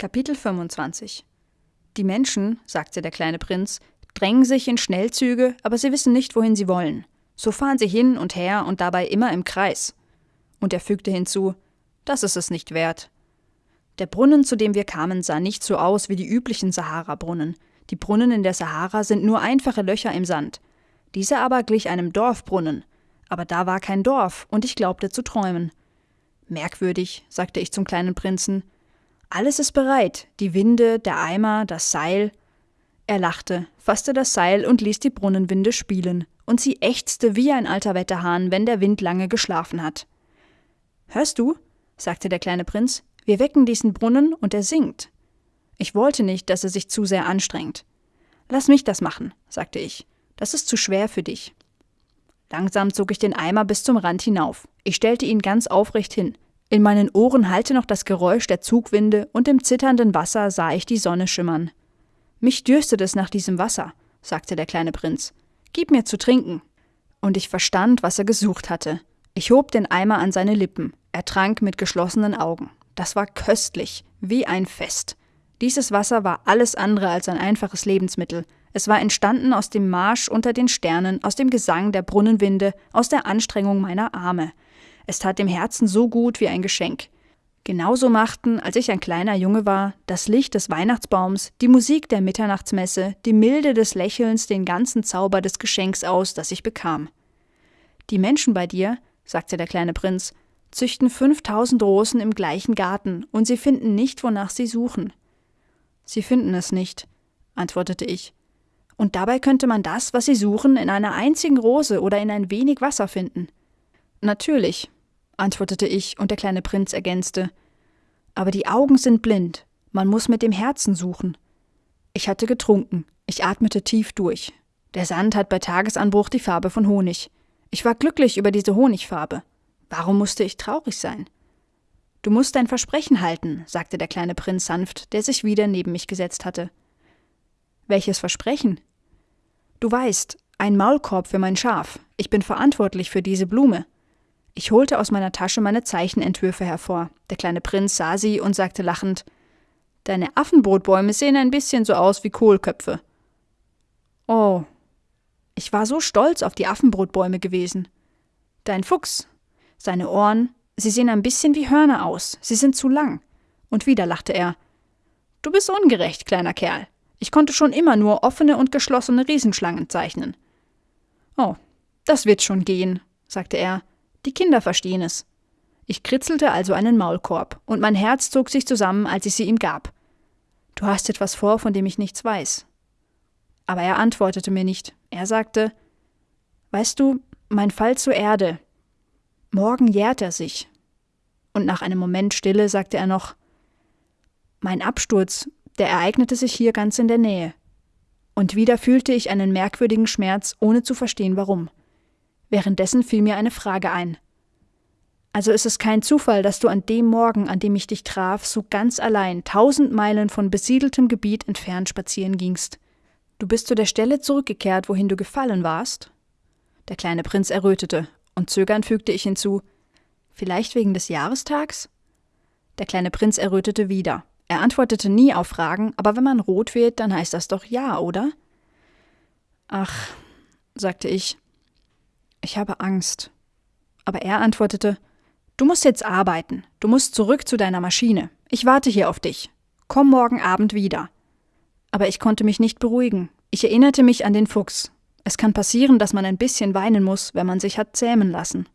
Kapitel 25 Die Menschen, sagte der kleine Prinz, drängen sich in Schnellzüge, aber sie wissen nicht, wohin sie wollen. So fahren sie hin und her und dabei immer im Kreis. Und er fügte hinzu, das ist es nicht wert. Der Brunnen, zu dem wir kamen, sah nicht so aus wie die üblichen Sahara-Brunnen. Die Brunnen in der Sahara sind nur einfache Löcher im Sand. Dieser aber glich einem Dorfbrunnen. Aber da war kein Dorf, und ich glaubte zu träumen. Merkwürdig, sagte ich zum kleinen Prinzen. Alles ist bereit, die Winde, der Eimer, das Seil. Er lachte, fasste das Seil und ließ die Brunnenwinde spielen, und sie ächzte wie ein alter Wetterhahn, wenn der Wind lange geschlafen hat. Hörst du? sagte der kleine Prinz, wir wecken diesen Brunnen und er singt. Ich wollte nicht, dass er sich zu sehr anstrengt. Lass mich das machen, sagte ich. Das ist zu schwer für dich. Langsam zog ich den Eimer bis zum Rand hinauf. Ich stellte ihn ganz aufrecht hin, in meinen Ohren hallte noch das Geräusch der Zugwinde und im zitternden Wasser sah ich die Sonne schimmern. Mich dürstet es nach diesem Wasser, sagte der kleine Prinz. Gib mir zu trinken. Und ich verstand, was er gesucht hatte. Ich hob den Eimer an seine Lippen. Er trank mit geschlossenen Augen. Das war köstlich, wie ein Fest. Dieses Wasser war alles andere als ein einfaches Lebensmittel. Es war entstanden aus dem Marsch unter den Sternen, aus dem Gesang der Brunnenwinde, aus der Anstrengung meiner Arme. Es tat dem Herzen so gut wie ein Geschenk. Genauso machten, als ich ein kleiner Junge war, das Licht des Weihnachtsbaums, die Musik der Mitternachtsmesse, die Milde des Lächelns den ganzen Zauber des Geschenks aus, das ich bekam. Die Menschen bei dir, sagte der kleine Prinz, züchten fünftausend Rosen im gleichen Garten, und sie finden nicht, wonach sie suchen. Sie finden es nicht, antwortete ich. Und dabei könnte man das, was sie suchen, in einer einzigen Rose oder in ein wenig Wasser finden. Natürlich, antwortete ich, und der kleine Prinz ergänzte. Aber die Augen sind blind, man muss mit dem Herzen suchen. Ich hatte getrunken, ich atmete tief durch. Der Sand hat bei Tagesanbruch die Farbe von Honig. Ich war glücklich über diese Honigfarbe. Warum musste ich traurig sein? Du musst dein Versprechen halten, sagte der kleine Prinz sanft, der sich wieder neben mich gesetzt hatte. Welches Versprechen? Du weißt, ein Maulkorb für mein Schaf. Ich bin verantwortlich für diese Blume. Ich holte aus meiner Tasche meine Zeichenentwürfe hervor. Der kleine Prinz sah sie und sagte lachend Deine Affenbrotbäume sehen ein bisschen so aus wie Kohlköpfe. Oh. Ich war so stolz auf die Affenbrotbäume gewesen. Dein Fuchs. Seine Ohren, sie sehen ein bisschen wie Hörner aus. Sie sind zu lang. Und wieder lachte er. Du bist ungerecht, kleiner Kerl. Ich konnte schon immer nur offene und geschlossene Riesenschlangen zeichnen. Oh, das wird schon gehen, sagte er die Kinder verstehen es. Ich kritzelte also einen Maulkorb, und mein Herz zog sich zusammen, als ich sie ihm gab. Du hast etwas vor, von dem ich nichts weiß. Aber er antwortete mir nicht. Er sagte Weißt du, mein Fall zur Erde. Morgen jährt er sich. Und nach einem Moment Stille sagte er noch Mein Absturz, der ereignete sich hier ganz in der Nähe. Und wieder fühlte ich einen merkwürdigen Schmerz, ohne zu verstehen warum. Währenddessen fiel mir eine Frage ein. Also ist es kein Zufall, dass du an dem Morgen, an dem ich dich traf, so ganz allein tausend Meilen von besiedeltem Gebiet entfernt spazieren gingst. Du bist zu der Stelle zurückgekehrt, wohin du gefallen warst? Der kleine Prinz errötete, und zögernd fügte ich hinzu Vielleicht wegen des Jahrestags? Der kleine Prinz errötete wieder. Er antwortete nie auf Fragen, aber wenn man rot wird, dann heißt das doch ja, oder? Ach, sagte ich, ich habe Angst. Aber er antwortete Du musst jetzt arbeiten. Du musst zurück zu deiner Maschine. Ich warte hier auf dich. Komm morgen Abend wieder. Aber ich konnte mich nicht beruhigen. Ich erinnerte mich an den Fuchs. Es kann passieren, dass man ein bisschen weinen muss, wenn man sich hat zähmen lassen.